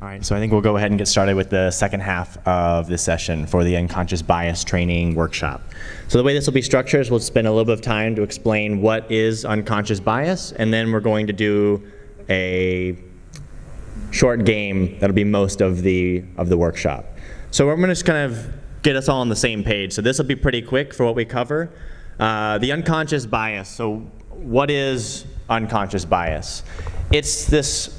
All right, so I think we'll go ahead and get started with the second half of this session for the unconscious bias training workshop. So the way this will be structured is we'll spend a little bit of time to explain what is unconscious bias, and then we're going to do a short game that'll be most of the of the workshop. So we're going to just kind of get us all on the same page. So this will be pretty quick for what we cover. Uh, the unconscious bias. So what is unconscious bias? It's this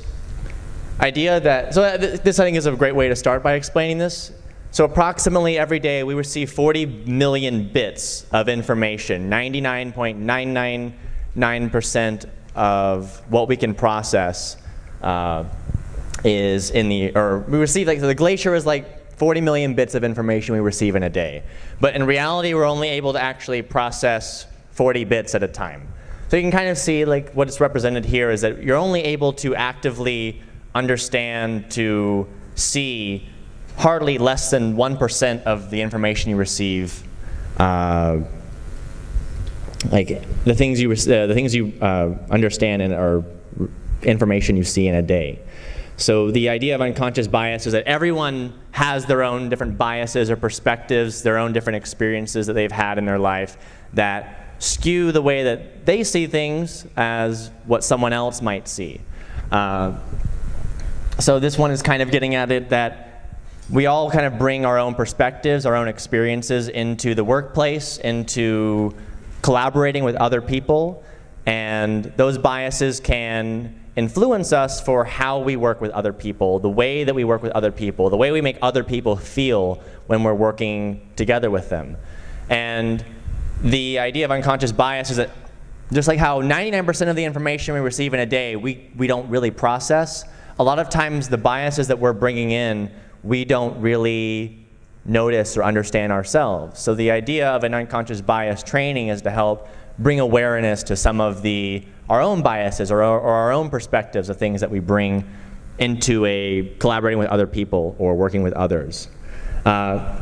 idea that, so this I think is a great way to start by explaining this. So approximately every day we receive 40 million bits of information, 99.999% of what we can process uh, is in the, or we receive, like, so the glacier is like 40 million bits of information we receive in a day. But in reality, we're only able to actually process 40 bits at a time. So you can kind of see like what's represented here is that you're only able to actively understand, to see hardly less than 1% of the information you receive uh, like the things you, uh, the things you uh, understand and are information you see in a day. So the idea of unconscious bias is that everyone has their own different biases or perspectives, their own different experiences that they've had in their life that skew the way that they see things as what someone else might see. Uh, so this one is kind of getting at it that we all kind of bring our own perspectives, our own experiences into the workplace, into collaborating with other people, and those biases can influence us for how we work with other people, the way that we work with other people, the way we make other people feel when we're working together with them. And the idea of unconscious bias is that just like how 99% of the information we receive in a day we, we don't really process, a lot of times the biases that we're bringing in, we don't really notice or understand ourselves. So the idea of an unconscious bias training is to help bring awareness to some of the our own biases or, or our own perspectives of things that we bring into a collaborating with other people or working with others. Uh,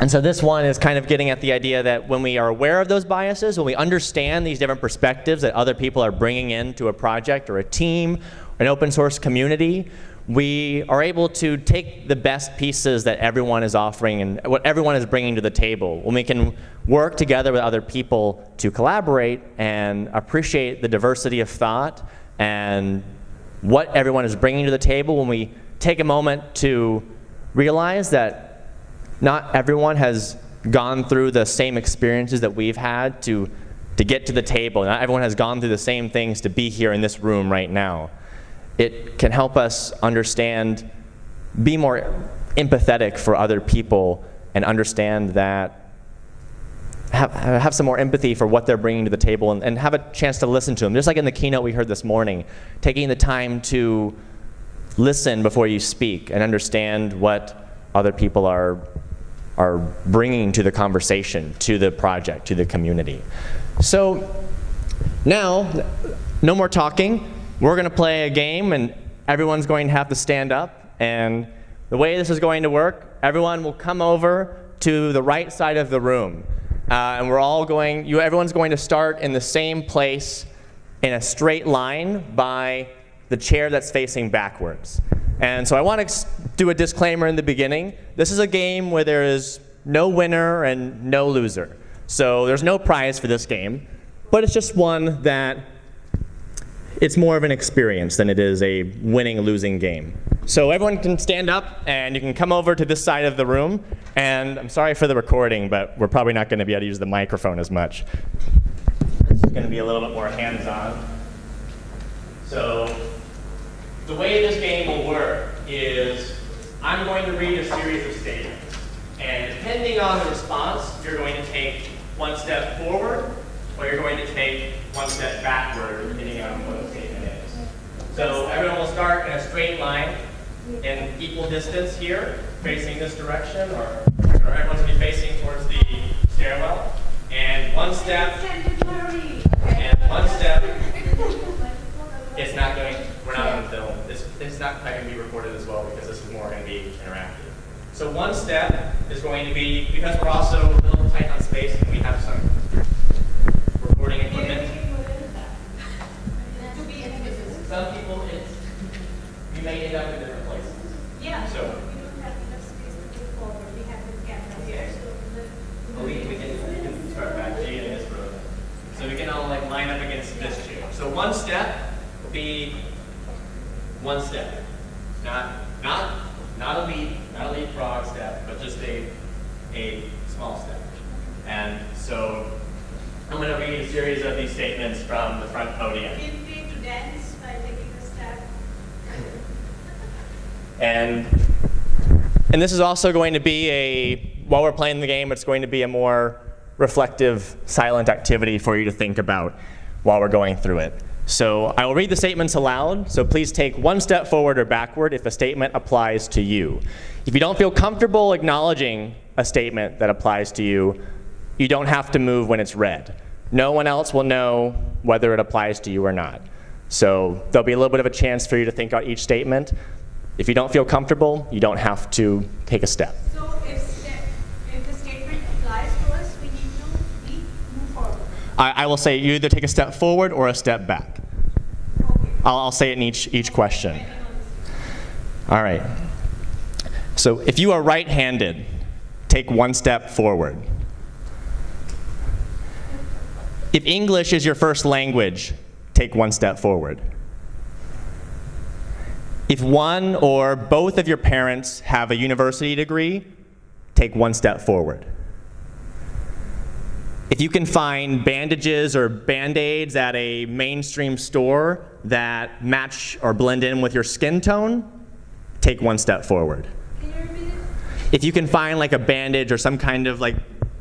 and so this one is kind of getting at the idea that when we are aware of those biases, when we understand these different perspectives that other people are bringing into a project or a team an open source community, we are able to take the best pieces that everyone is offering and what everyone is bringing to the table. When we can work together with other people to collaborate and appreciate the diversity of thought and what everyone is bringing to the table, when we take a moment to realize that not everyone has gone through the same experiences that we've had to, to get to the table. Not everyone has gone through the same things to be here in this room right now it can help us understand, be more empathetic for other people and understand that have, have some more empathy for what they're bringing to the table and, and, have a chance to listen to them. Just like in the keynote we heard this morning, taking the time to listen before you speak and understand what other people are, are bringing to the conversation, to the project, to the community. So now, no more talking we're going to play a game, and everyone's going to have to stand up. And the way this is going to work, everyone will come over to the right side of the room. Uh, and we're all going, you, everyone's going to start in the same place in a straight line by the chair that's facing backwards. And so I want to do a disclaimer in the beginning. This is a game where there is no winner and no loser. So there's no prize for this game, but it's just one that it's more of an experience than it is a winning losing game. So everyone can stand up and you can come over to this side of the room. And I'm sorry for the recording, but we're probably not going to be able to use the microphone as much. This is going to be a little bit more hands-on. So the way this game will work is I'm going to read a series of statements. And depending on the response, you're going to take one step forward or you're going to take one step backward, depending on what the statement is. So everyone will start in a straight line in equal distance here, facing this direction, or, or everyone's going to be facing towards the stairwell. And one step, and one step, it's not going, we're not on film. It's, it's not going to be recorded as well because this is more going to be interactive. So one step is going to be, because we're also a little tight on space and we have some recording equipment. Some people, it's, you may end up in different places. Yeah, So- we don't have enough space to move forward, we have the camera here, so the. Well, we, we can, we can start back Jay in this room. So we can all like line up against this chair. So one step will be one step. Not, not, not a leap, not a leapfrog step, but just a, a small step. And so I'm going to read a series of these statements from the front podium. Feel free to dance by taking a step. And, and this is also going to be a, while we're playing the game, it's going to be a more reflective, silent activity for you to think about while we're going through it. So I will read the statements aloud, so please take one step forward or backward if a statement applies to you. If you don't feel comfortable acknowledging a statement that applies to you, you don't have to move when it's read. No one else will know whether it applies to you or not. So there'll be a little bit of a chance for you to think out each statement. If you don't feel comfortable, you don't have to take a step. So if step, if the statement applies to us, we need to move forward. I, I will say you either take a step forward or a step back. Okay. I'll, I'll say it in each, each question. All right. So if you are right-handed, take one step forward. If English is your first language, take one step forward. If one or both of your parents have a university degree, take one step forward. If you can find bandages or band-aids at a mainstream store that match or blend in with your skin tone, take one step forward. If you can find like a bandage or some kind of like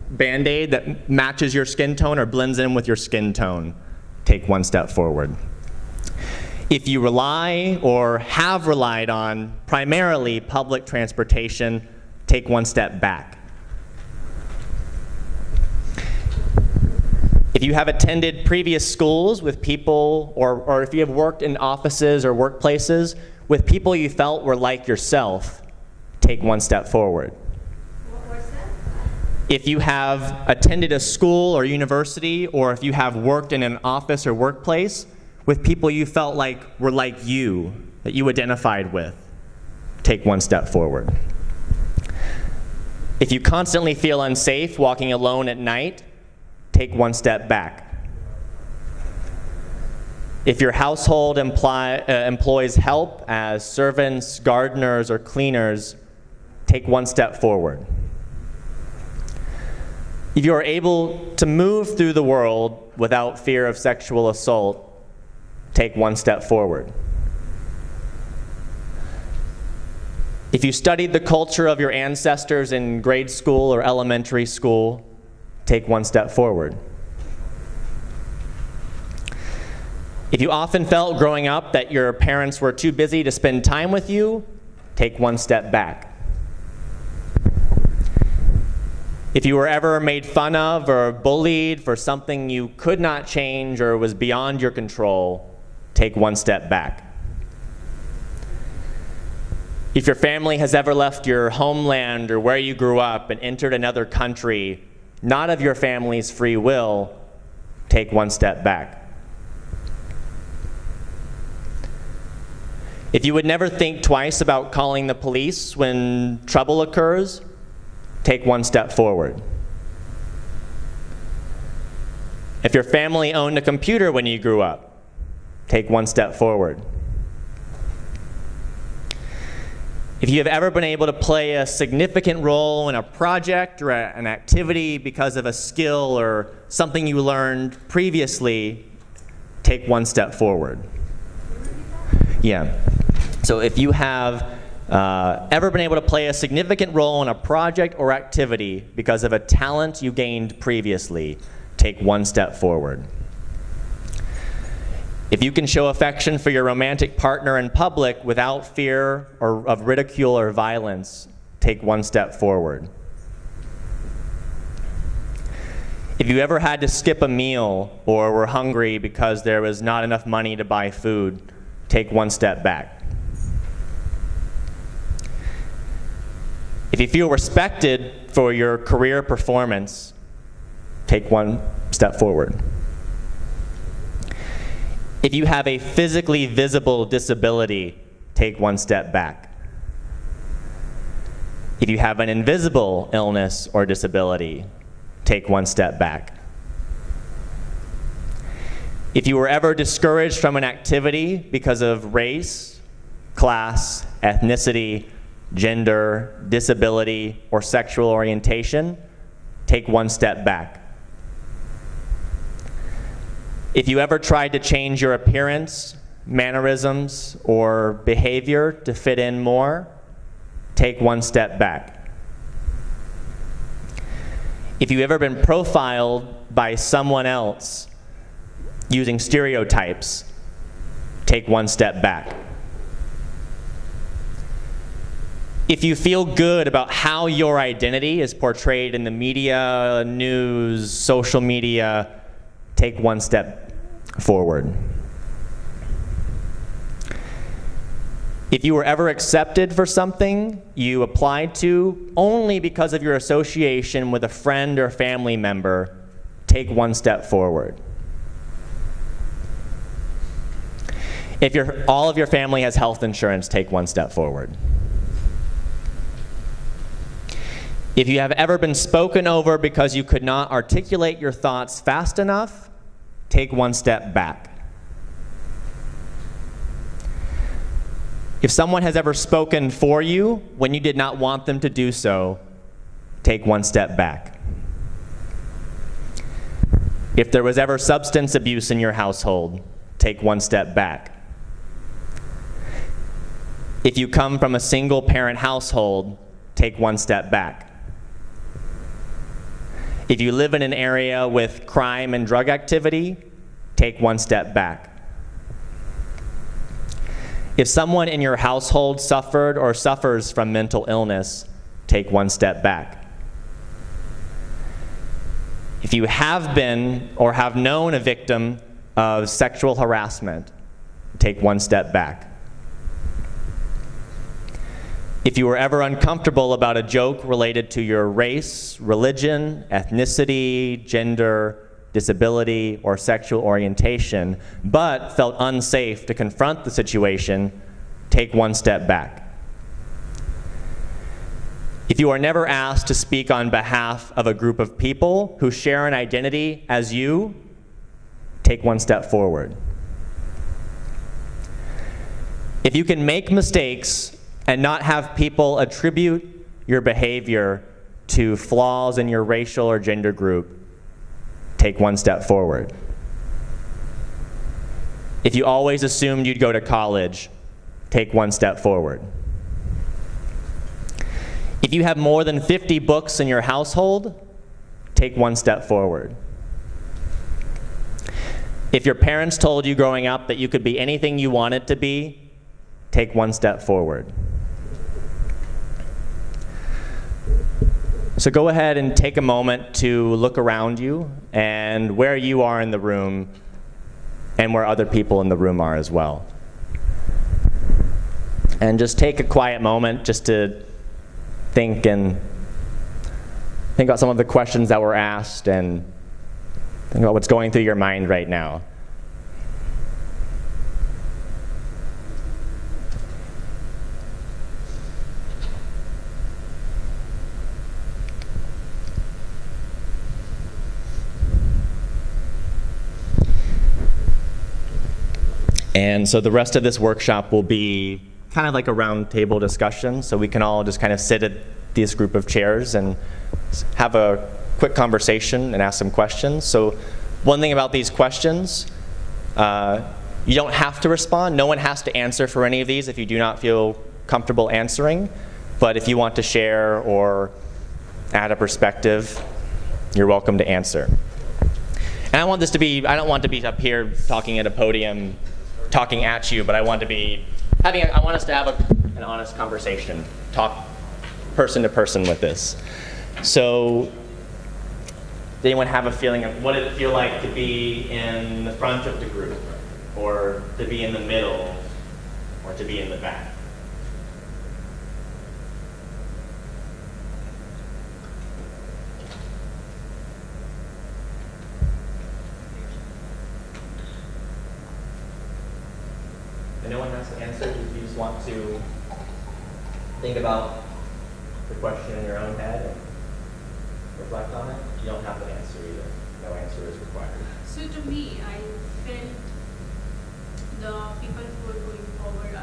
band-aid that matches your skin tone or blends in with your skin tone, take one step forward. If you rely or have relied on primarily public transportation, take one step back. If you have attended previous schools with people, or, or if you have worked in offices or workplaces with people you felt were like yourself, take one step forward. If you have attended a school or university, or if you have worked in an office or workplace with people you felt like were like you, that you identified with, take one step forward. If you constantly feel unsafe walking alone at night, take one step back. If your household imply, uh, employs help as servants, gardeners, or cleaners, take one step forward. If you are able to move through the world without fear of sexual assault, take one step forward. If you studied the culture of your ancestors in grade school or elementary school, take one step forward. If you often felt growing up that your parents were too busy to spend time with you, take one step back. If you were ever made fun of or bullied for something you could not change or was beyond your control, take one step back. If your family has ever left your homeland or where you grew up and entered another country, not of your family's free will, take one step back. If you would never think twice about calling the police when trouble occurs, take one step forward. If your family owned a computer when you grew up, take one step forward. If you have ever been able to play a significant role in a project or a- an activity because of a skill or something you learned previously, take one step forward. Yeah. So if you have uh, ever been able to play a significant role in a project or activity because of a talent you gained previously, take one step forward. If you can show affection for your romantic partner in public without fear or of ridicule or violence, take one step forward. If you ever had to skip a meal or were hungry because there was not enough money to buy food, take one step back. If you feel respected for your career performance, take one step forward. If you have a physically visible disability, take one step back. If you have an invisible illness or disability, take one step back. If you were ever discouraged from an activity because of race, class, ethnicity, gender, disability, or sexual orientation, take one step back. If you ever tried to change your appearance, mannerisms, or behavior to fit in more, take one step back. If you've ever been profiled by someone else using stereotypes, take one step back. If you feel good about how your identity is portrayed in the media, news, social media, take one step forward. If you were ever accepted for something you applied to only because of your association with a friend or family member, take one step forward. If your, all of your family has health insurance, take one step forward. If you have ever been spoken over because you could not articulate your thoughts fast enough, take one step back. If someone has ever spoken for you when you did not want them to do so, take one step back. If there was ever substance abuse in your household, take one step back. If you come from a single parent household, take one step back. If you live in an area with crime and drug activity, take one step back. If someone in your household suffered or suffers from mental illness, take one step back. If you have been or have known a victim of sexual harassment, take one step back. If you were ever uncomfortable about a joke related to your race, religion, ethnicity, gender, disability, or sexual orientation, but felt unsafe to confront the situation, take one step back. If you are never asked to speak on behalf of a group of people who share an identity as you, take one step forward. If you can make mistakes and not have people attribute your behavior to flaws in your racial or gender group, take one step forward. If you always assumed you'd go to college, take one step forward. If you have more than 50 books in your household, take one step forward. If your parents told you growing up that you could be anything you wanted to be, take one step forward. So go ahead and take a moment to look around you and where you are in the room and where other people in the room are as well. And just take a quiet moment just to think and think about some of the questions that were asked and think about what's going through your mind right now. And so the rest of this workshop will be kind of like a roundtable discussion, so we can all just kind of sit at this group of chairs and have a quick conversation and ask some questions. So one thing about these questions, uh, you don't have to respond. No one has to answer for any of these if you do not feel comfortable answering. But if you want to share or add a perspective, you're welcome to answer. And I want this to be, I don't want to be up here talking at a podium talking at you, but I want to be having, a, I want us to have a, an honest conversation, talk person to person with this. So, does anyone have a feeling of what did it feel like to be in the front of the group, or to be in the middle, or to be in the back? just want to think about the question in your own head and reflect on it, you don't have an answer either. No answer is required. So to me, I felt the people who are going forward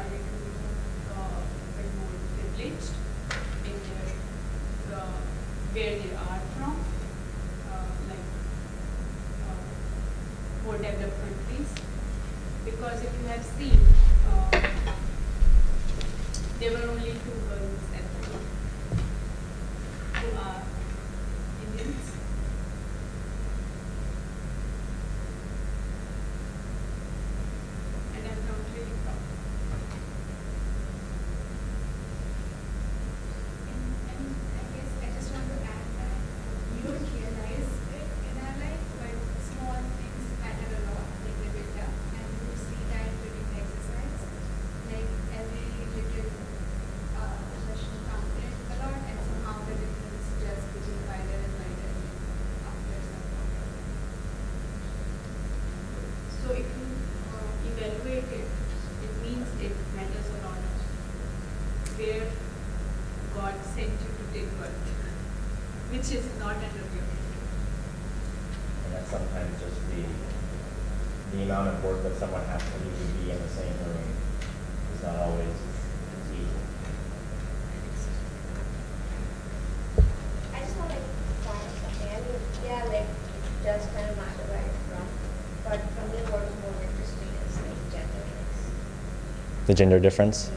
the gender difference?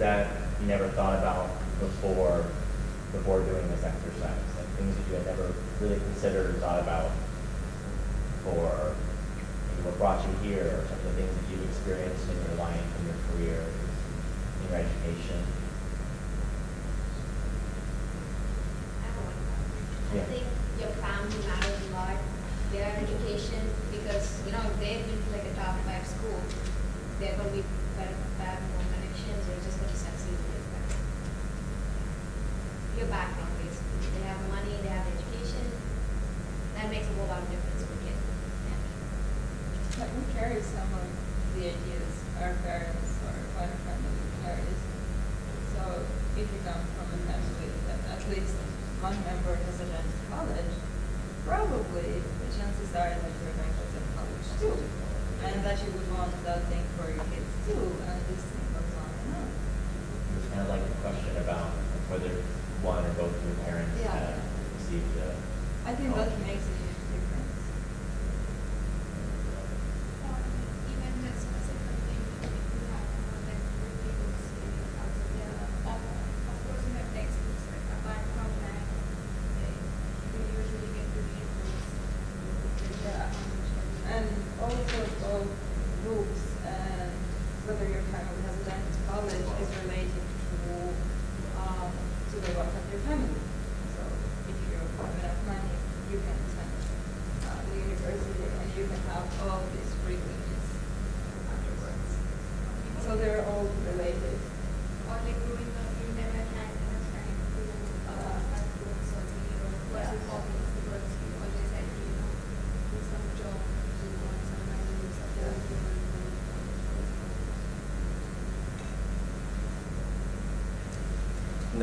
that you never thought about before before doing this exercise? Like things that you had never really considered or thought about or what brought you here or some of the things that you've experienced in your life, in your career, in your education? I think your family matters a lot. Their education, because you know, if they've been to like a top five school, they're going to be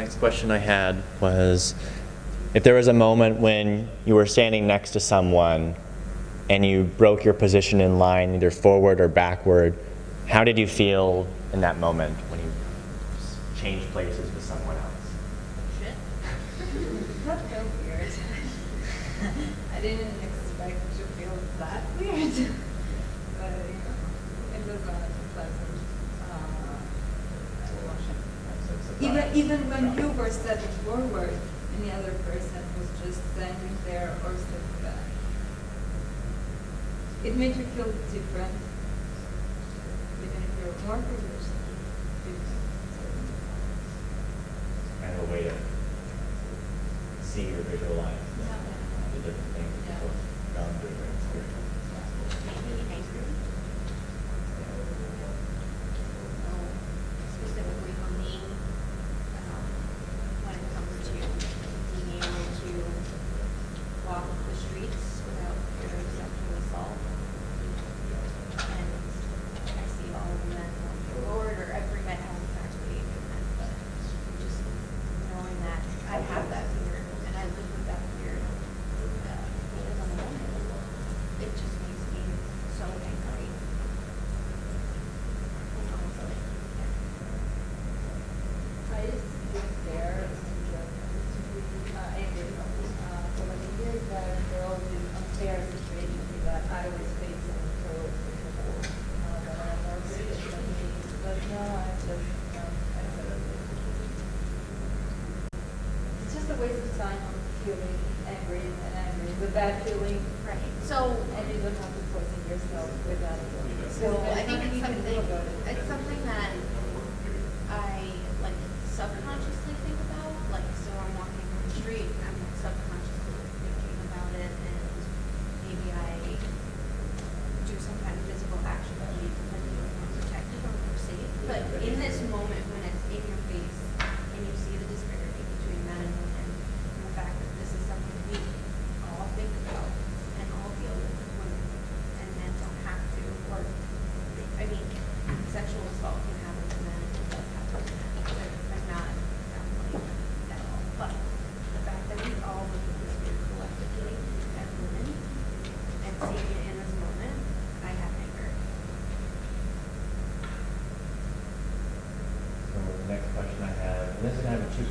next question I had was, if there was a moment when you were standing next to someone and you broke your position in line, either forward or backward, how did you feel in that moment when you changed places with someone else? Shit. that felt weird. I didn't even when you were stepping forward, any other person was just standing there or stepping back. It made you feel different, even if you're more privileged. Kind of a way of see your visual line.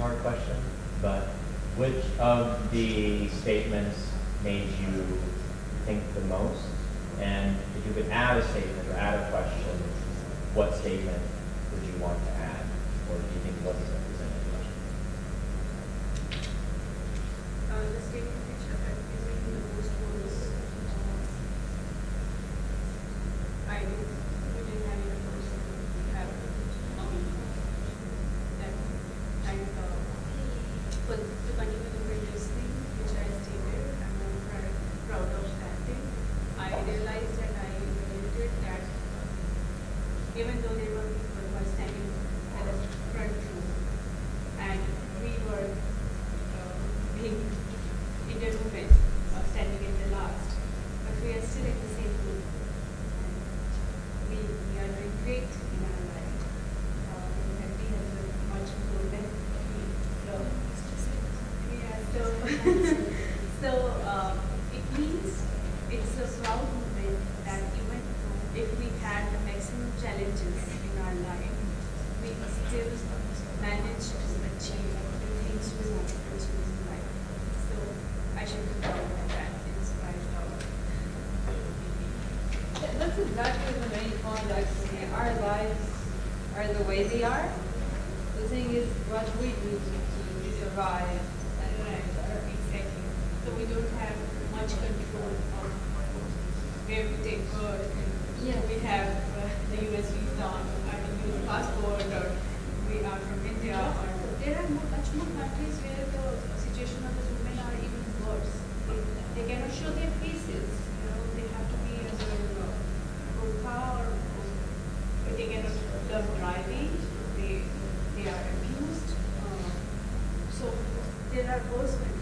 hard question, but which of the statements made you that is the main context. in our lives are the way they are. The thing is what we do to survive. Right, exactly. So we don't have much control of everything. we. Yeah. We have uh, the US visa, I mean, US passport, or we are from India. Or there are much more countries where the situation of the women are even worse. They cannot show their faces. todos.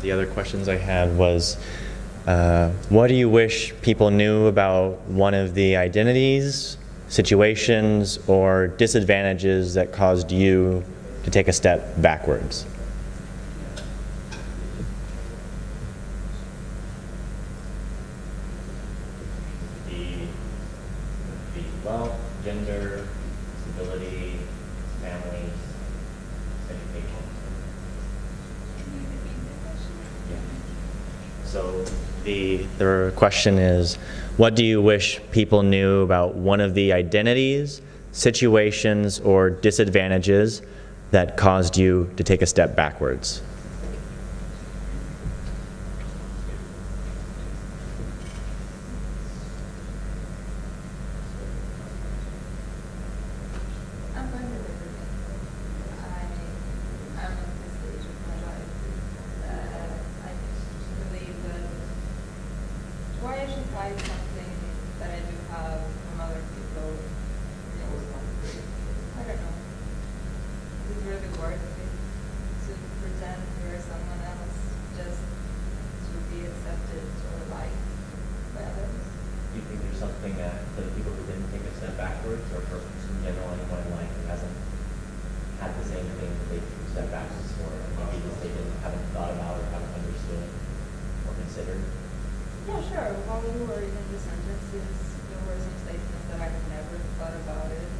the other questions I had was, uh, what do you wish people knew about one of the identities, situations, or disadvantages that caused you to take a step backwards? question is, what do you wish people knew about one of the identities, situations, or disadvantages that caused you to take a step backwards? something that the people who didn't take a step backwards, or persons in general, anyone in life who hasn't had the same thing that they took a step backwards for, maybe just they didn't, haven't thought about or haven't understood or considered? Yeah, sure. While we were reading the sentences, there were some statements that I never thought about it.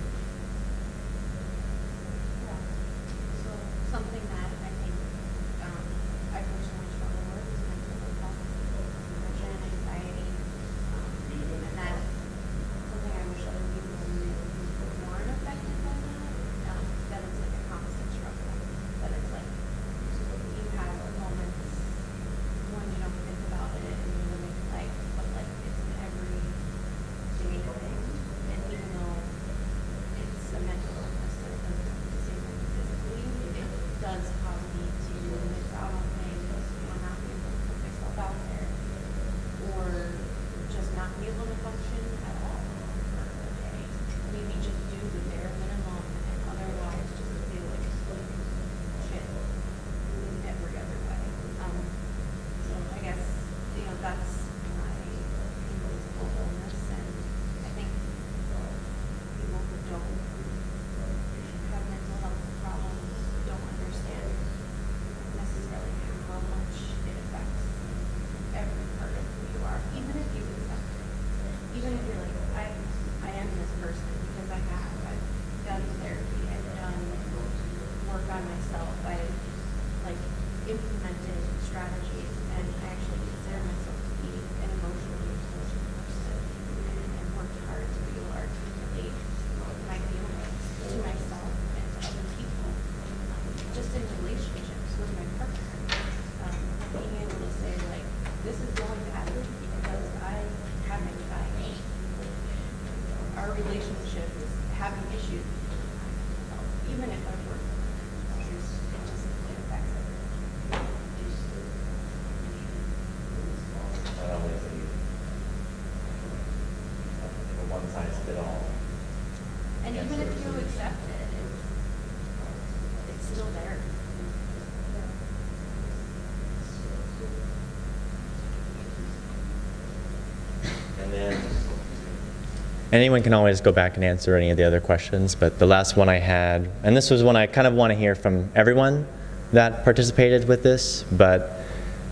Anyone can always go back and answer any of the other questions, but the last one I had, and this was one I kind of want to hear from everyone that participated with this, but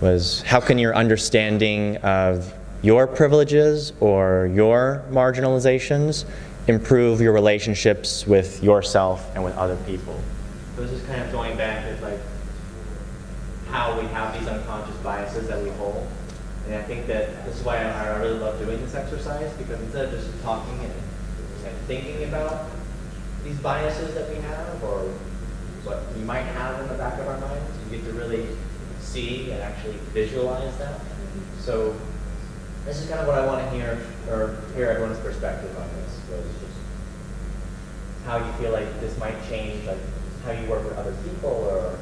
was how can your understanding of your privileges or your marginalizations improve your relationships with yourself and with other people? So this is kind of going back to like how we have these unconscious biases that we hold. And I think that this is why I, I really love doing this exercise because instead of just talking and, and thinking about these biases that we have or what we might have in the back of our minds, you get to really see and actually visualize that. So this is kind of what I want to hear or hear everyone's perspective on this. Was just how you feel like this might change like how you work with other people or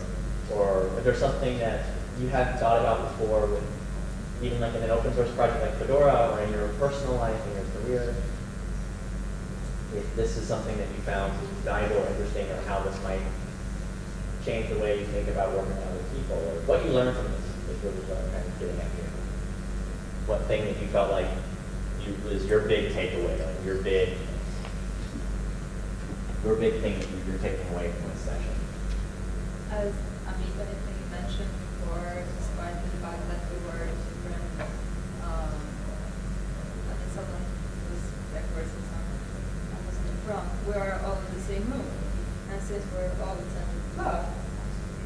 or if there's something that you hadn't thought about before with even like in an open source project like Fedora or in your personal life, in your career, if this is something that you found valuable or interesting or how this might change the way you think about working with other people or what you learned from this is really what I'm kind of getting at here. What thing that you felt like you was your big takeaway, like your big your big thing that you- you're taking away from this session. As Amita, I think mentioned before, despite the fact that we were different, um, I mean, someone was backwards and someone was in the front, we are all in the same room. And since we're all in the same club,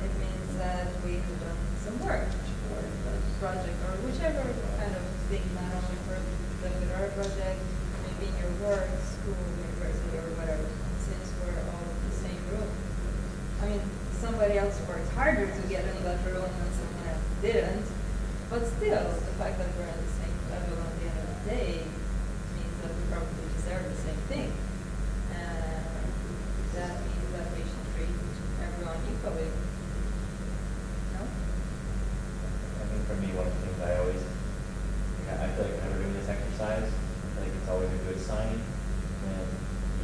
it means that we have done some work or a project or whichever kind of thing, not only for the Fedora project, maybe in your work, school, university, or whatever, since we're all in the same room. I mean, somebody else worked harder to get in that room and someone else didn't. But still, the fact that we're at the same level at the end of the day means that we probably deserve the same thing. And that means that we should treat everyone equally. No? I think for me, one of the things I always, I feel like whenever doing this exercise, I feel like it's always a good sign when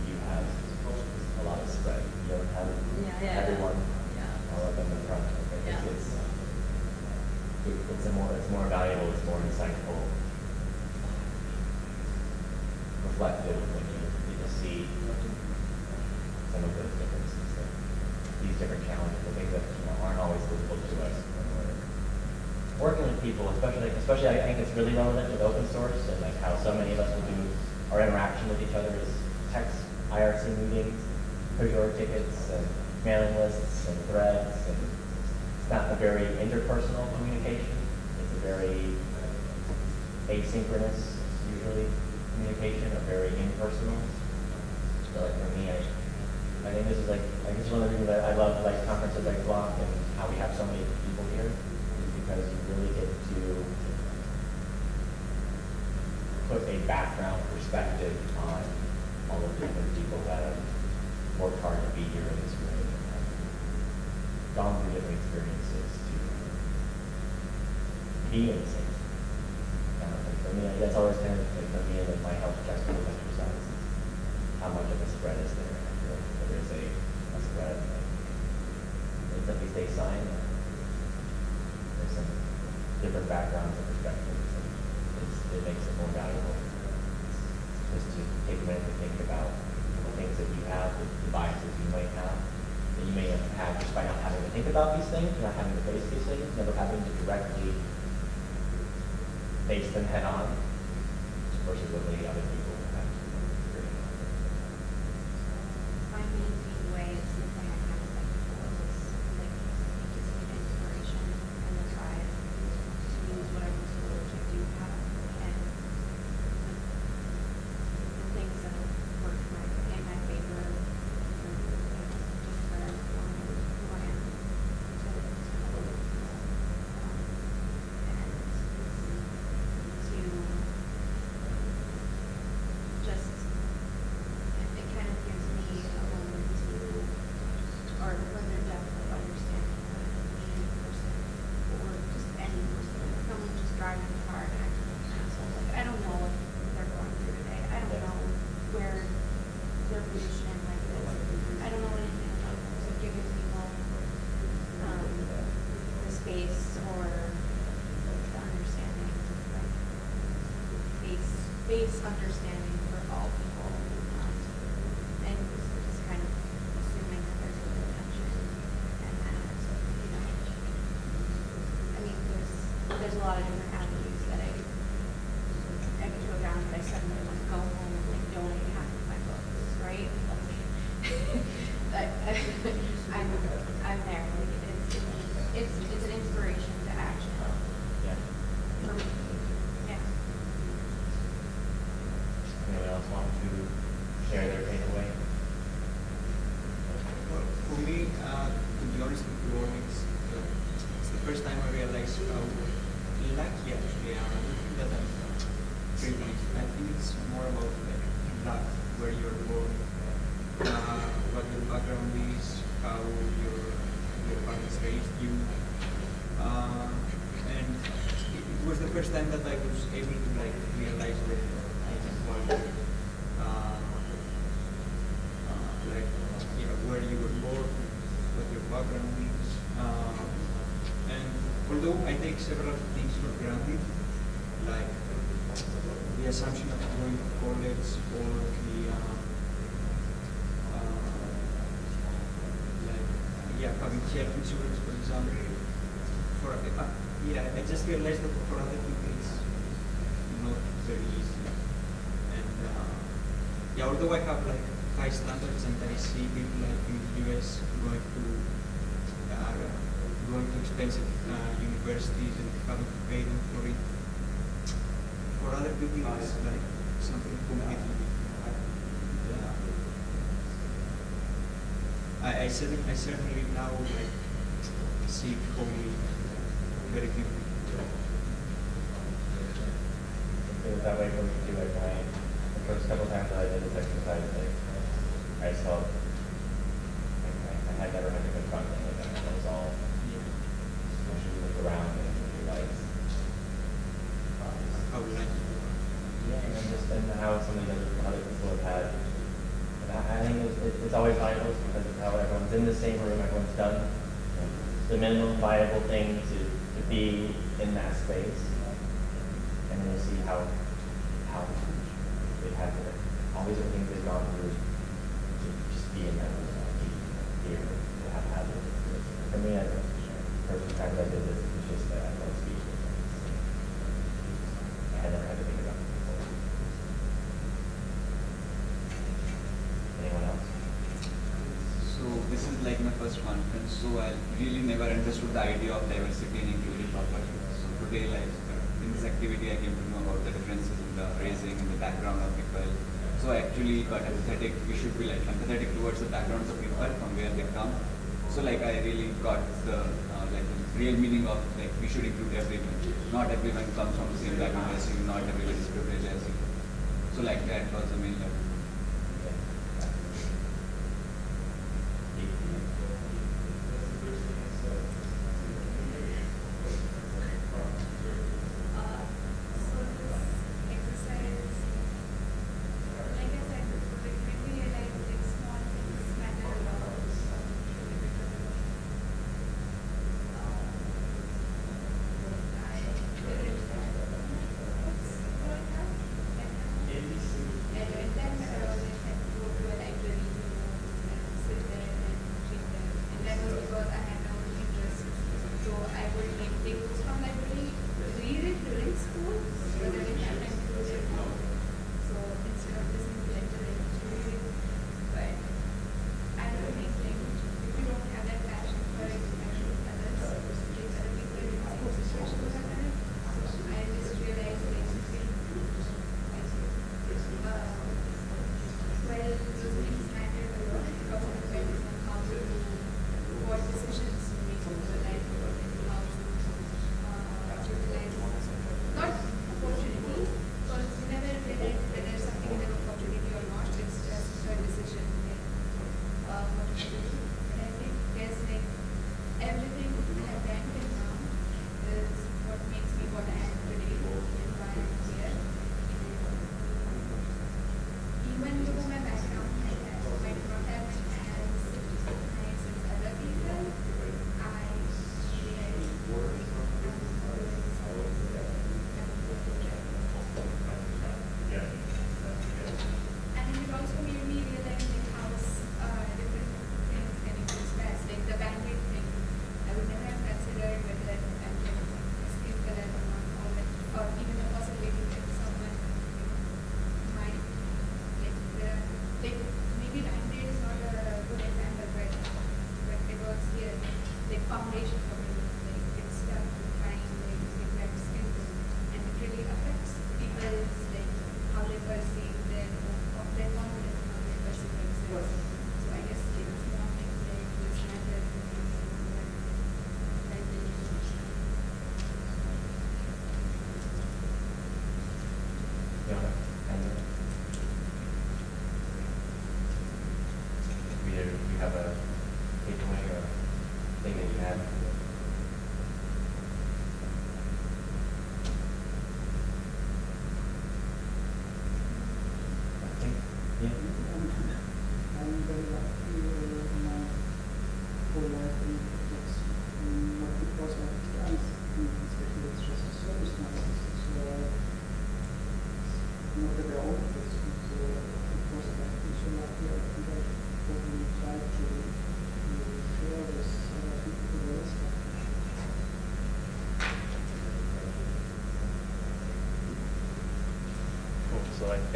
you have a lot of spread. You don't have Yeah, yeah, everyone yeah. all up in the front. I think Yeah. it's, it- it's a more, it's more valuable, it's more insightful, reflective when you get to see some of those differences, that these different challenges, the things that you know, aren't always visible to us when we're working with people, especially, I think it's really relevant with open source and like how so many of us will do our interaction with each other is text IRC meetings, Pagure tickets and mailing lists and threads and it's not a very interpersonal communication. It's a very asynchronous, usually, communication, or very impersonal. So like for me, I, I think this is like, I guess one of the reasons that I love like conferences like Flock and how we have so many people here is because you really get to put a background perspective on all the different people that have worked hard to be here in this room. and have Gone through different experiences to be in the same. kind of thing. For me, that's always kind of, like, for me, like my health checks for this exercise is how much of a spread is there? I feel like there is a, a spread, like, it's at sign there's some different backgrounds and perspectives, and it's, it makes it more valuable. Just to take a minute to think about the things that you have, the the biases you might have, that you may have just by not having to think about these things, not having to face these things, never having to directly face them head on versus what many other people have to figure out. My main takeaway is something I kind of said before was like it gives me the inspiration and the drive to use whatever tools I do have and the, the things that have worked my, in my favor and just better inform me who I am to, to others. Um, and to lot of different avenues that I, I could go down, but I suddenly want to go home and like donate half of my books, right? Like, but I'm, I'm there, like, it's, it's, it's an inspiration to action Yeah. for me, yeah. Anyone else want to share their takeaway? Well, For me, uh, to be honest with you, it's, uh, it's the first time I realized how lucky actually I am. I don't think that I'm privileged. I think it's more about like luck, where you're born, uh, what your background is, how your your parents raised you, uh, and it, it was the first time that I was able to like realize that I can work. Uh, uh, like you know where you were born, what your background is, uh, and although I take several things for granted, like the assumption of going to college or the uh, uh, like yeah having health insurance for example, for uh, yeah I just realized that for other people it's not very easy, and uh, although I have like high standards and I see people like in the US going to uh, going to expensive uh, universities and having to pay them for it. For other people, it's like something completely different. Yeah. I, I, certainly, I certainly now like see Holy very was that way for me too, like when first couple times that I did this exercise, like, I just felt, like, I, I had never had to confront any of that, it was all, you look around and you realize, um, How lucky you are. yeah, and then just, and how some of the other, people have had, and I, I think it's, it's always valuable because of how everyone's in the same room, everyone's done the minimum viable thing to, to be in that space. And then you see how they've had to, all these other things they've gone through to just be in that room, be here, to have had it. For me, I, first time I did this, it was just that I felt speechless. I had never had to think about it before. Anyone else? So this is like my first conference, so I really never understood the idea of diversity and inclusion properly. So today, like in this activity, I came to know about the differences in the raising and the background of people. So actually got empathetic. We should be like empathetic towards the backgrounds of people from where they come. So like I really got the uh, like the real meaning of like we should include everyone. Not everyone comes from the same background as you. Not everyone is privileged as you. So like that was the main level.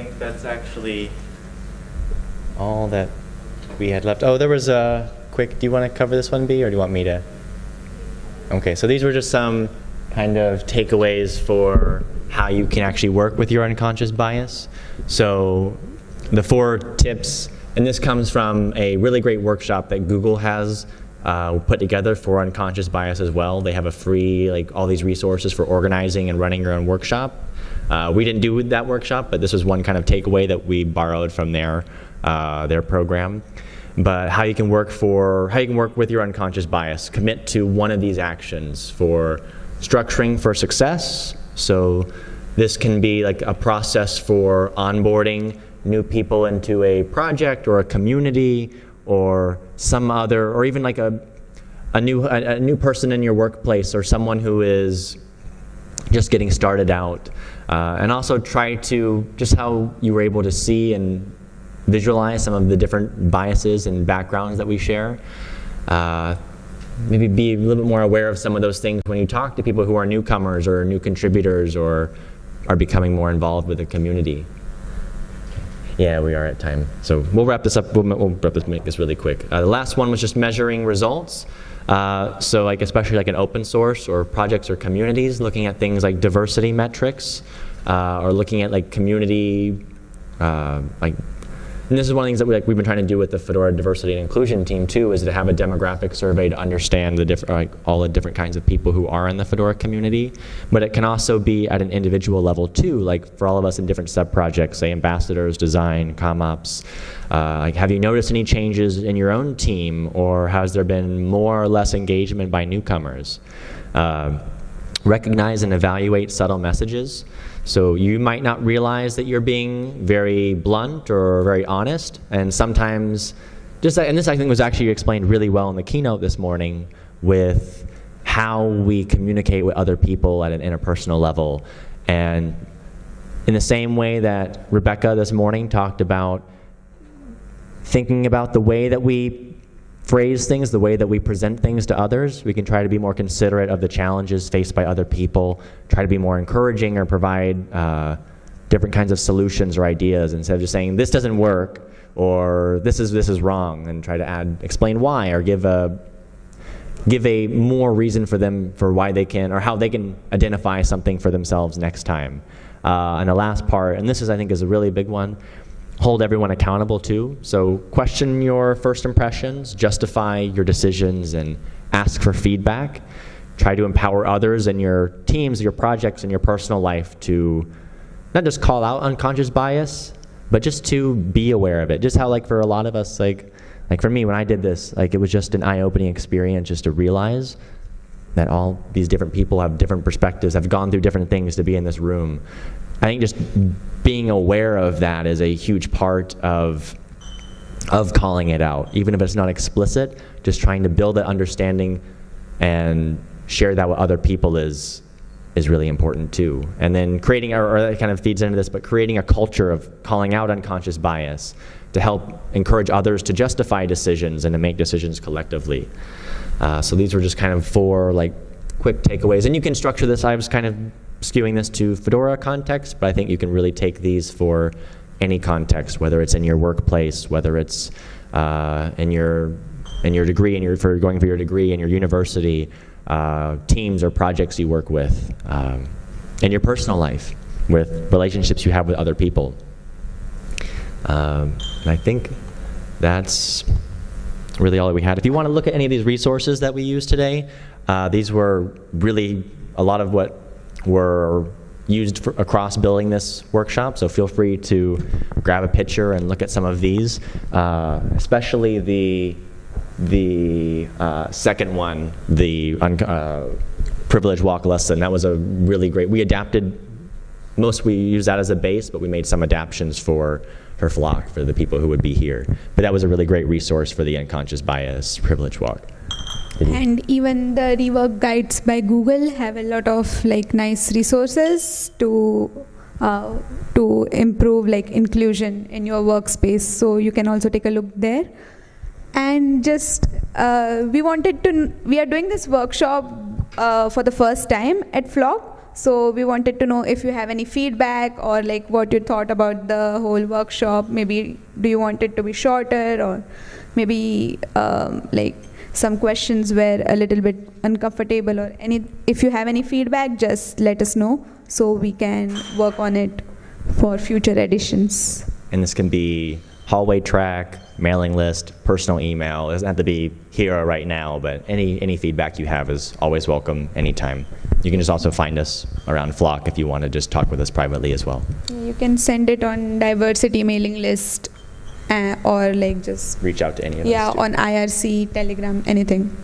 Think that's actually all that we had left. Oh, there was a quick, do you want to cover this one, B, or do you want me to? Okay, so these were just some kind of takeaways for how you can actually work with your unconscious bias. So the four tips, and this comes from a really great workshop that Google has uh, put together for unconscious bias as well. They have a free, like all these resources for organizing and running your own workshop. Uh, we didn't do that workshop, but this was one kind of takeaway that we borrowed from their, uh, their program. But how you can work for, how you can work with your unconscious bias. Commit to one of these actions for structuring for success. So this can be like a process for onboarding new people into a project or a community or some other, or even like a, a new, a, a new person in your workplace or someone who is just getting started out. Uh, and also try to, just how you were able to see and visualize some of the different biases and backgrounds that we share. Uh, maybe be a little bit more aware of some of those things when you talk to people who are newcomers or new contributors or are becoming more involved with the community. Yeah, we are at time. So we'll wrap this up. We'll, we'll wrap this, make this really quick. Uh, the last one was just measuring results. Uh, so like especially like an open source or projects or communities, looking at things like diversity metrics, uh, or looking at like community, uh, like and this is one of the things that we, like, we've been trying to do with the Fedora diversity and inclusion team too, is to have a demographic survey to understand the diff- like, all the different kinds of people who are in the Fedora community. But it can also be at an individual level too, like for all of us in different sub-projects, say ambassadors, design, CommOps. Uh, like, have you noticed any changes in your own team, or has there been more or less engagement by newcomers? Uh, recognize and evaluate subtle messages. So you might not realize that you're being very blunt or very honest, and sometimes, just and this I think was actually explained really well in the keynote this morning with how we communicate with other people at an interpersonal level, and in the same way that Rebecca this morning talked about thinking about the way that we phrase things, the way that we present things to others. We can try to be more considerate of the challenges faced by other people, try to be more encouraging or provide uh, different kinds of solutions or ideas instead of just saying, this doesn't work or this is, this is wrong and try to add, explain why or give a, give a more reason for them for why they can or how they can identify something for themselves next time. Uh, and the last part, and this is I think is a really big one, hold everyone accountable too. So question your first impressions, justify your decisions, and ask for feedback. Try to empower others in your teams, your projects, and your personal life to not just call out unconscious bias, but just to be aware of it. Just how like for a lot of us, like like for me when I did this, like it was just an eye-opening experience just to realize that all these different people have different perspectives, have gone through different things to be in this room. I think just being aware of that is a huge part of of calling it out, even if it's not explicit. Just trying to build that understanding and share that with other people is is really important too. And then creating, or, or that kind of feeds into this, but creating a culture of calling out unconscious bias to help encourage others to justify decisions and to make decisions collectively. Uh, so these were just kind of four like quick takeaways. And you can structure this. I was kind of skewing this to Fedora context, but I think you can really take these for any context, whether it's in your workplace, whether it's uh, in your in your degree and your, for going for your degree in your university, uh, teams or projects you work with, um, and your personal life with relationships you have with other people. Um, and I think that's really all that we had. If you want to look at any of these resources that we used today, uh, these were really a lot of what were used for, across building this workshop. So feel free to grab a picture and look at some of these, uh, especially the the uh, second one, the uh, privilege walk lesson. That was a really great. We adapted most we use that as a base, but we made some adaptations for her flock for the people who would be here. But that was a really great resource for the unconscious bias privilege walk. And even the rework guides by Google have a lot of like nice resources to uh, to improve like inclusion in your workspace. So you can also take a look there. And just uh, we wanted to we are doing this workshop uh, for the first time at Flock. So we wanted to know if you have any feedback or like what you thought about the whole workshop. Maybe do you want it to be shorter or maybe um, like some questions were a little bit uncomfortable or any if you have any feedback just let us know so we can work on it for future editions And this can be hallway track, mailing list, personal email. It doesn't have to be here or right now, but any, any feedback you have is always welcome anytime. You can just also find us around Flock if you want to just talk with us privately as well. you can send it on diversity mailing list uh, or like just Reach out to any of yeah on irc telegram anything.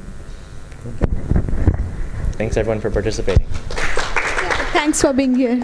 Thanks everyone for participating. thanks for being here